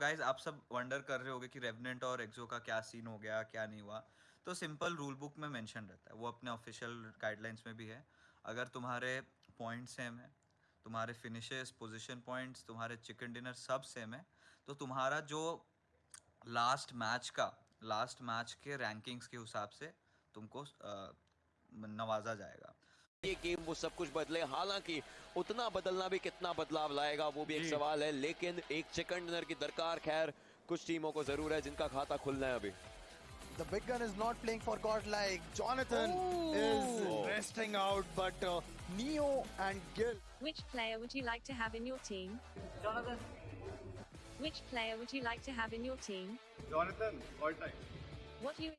Guys आप सब wonder कर रहे होगे कि रेवनेंट और एक्सो का क्या सीन हो गया, क्या नहीं हुआ। तो सिंपल रूल बुक में मेंशन रहता है। वो अपने ऑफिशियल गाइडलाइंस में भी है। अगर तुम्हारे पॉइंट सेम है, तुम्हारे फिनिशेस पोजीशन पॉइंट्स तुम्हारे चिकन डिनर सब सेम है तो तुम्हारा जो लास्ट मैच का लास्ट मैच के रैंकिंग्स के हिसाब से तुमको नवाजा जाएगा। ये गेम वो सब कुछ बदले हालाँकि उतना बदलना भी कितना बदलाव लाएगा वो भी एक सवाल है लेकिन एक चिकन डिनर की दरकार खैर कुछ टीमों को ज़रूर है जिनका खाता खुलना है अभी The big gun is not playing for Godlike. Jonathan Ooh. is resting out, but uh, Neo and Gil. Which player would you like to have in your team? Jonathan. Which player would you like to have in your team? Jonathan, all time. What you